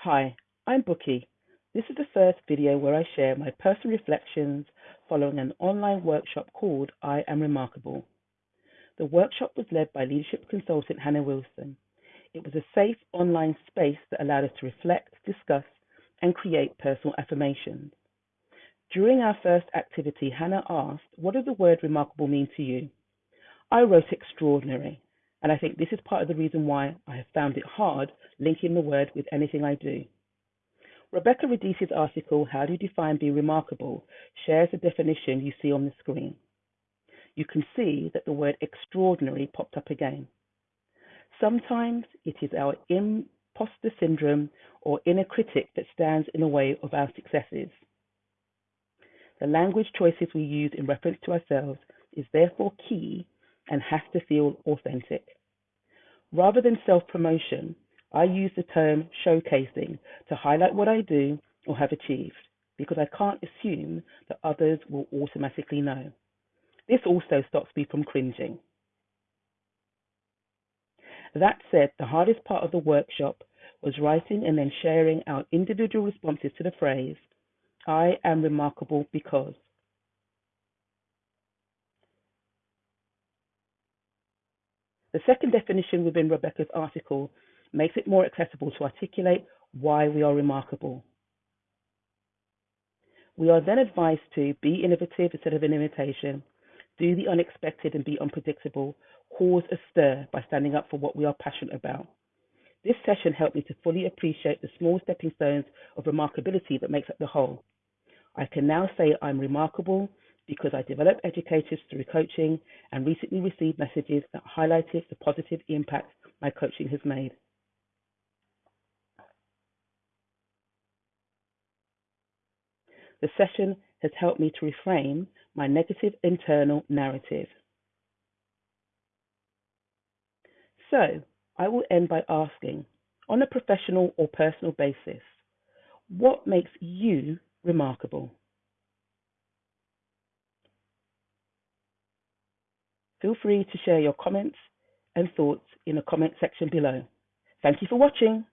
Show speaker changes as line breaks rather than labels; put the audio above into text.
Hi, I'm Bookie. This is the first video where I share my personal reflections following an online workshop called I Am Remarkable. The workshop was led by leadership consultant Hannah Wilson. It was a safe online space that allowed us to reflect, discuss, and create personal affirmations. During our first activity, Hannah asked, What does the word remarkable mean to you? I wrote extraordinary, and I think this is part of the reason why I have found it hard linking the word with anything I do. Rebecca Radice's article, How Do You Define Being Remarkable, shares the definition you see on the screen. You can see that the word extraordinary popped up again. Sometimes it is our imposter syndrome or inner critic that stands in the way of our successes. The language choices we use in reference to ourselves is therefore key and has to feel authentic. Rather than self promotion, I use the term showcasing to highlight what I do or have achieved because I can't assume that others will automatically know. This also stops me from cringing. That said, the hardest part of the workshop was writing and then sharing our individual responses to the phrase, I am remarkable because. The second definition within Rebecca's article makes it more accessible to articulate why we are remarkable. We are then advised to be innovative instead of an imitation, do the unexpected and be unpredictable, cause a stir by standing up for what we are passionate about. This session helped me to fully appreciate the small stepping stones of remarkability that makes up the whole. I can now say I'm remarkable because I developed educators through coaching and recently received messages that highlighted the positive impact my coaching has made. The session has helped me to reframe my negative internal narrative. So, I will end by asking, on a professional or personal basis, what makes you remarkable? Feel free to share your comments and thoughts in the comment section below. Thank you for watching.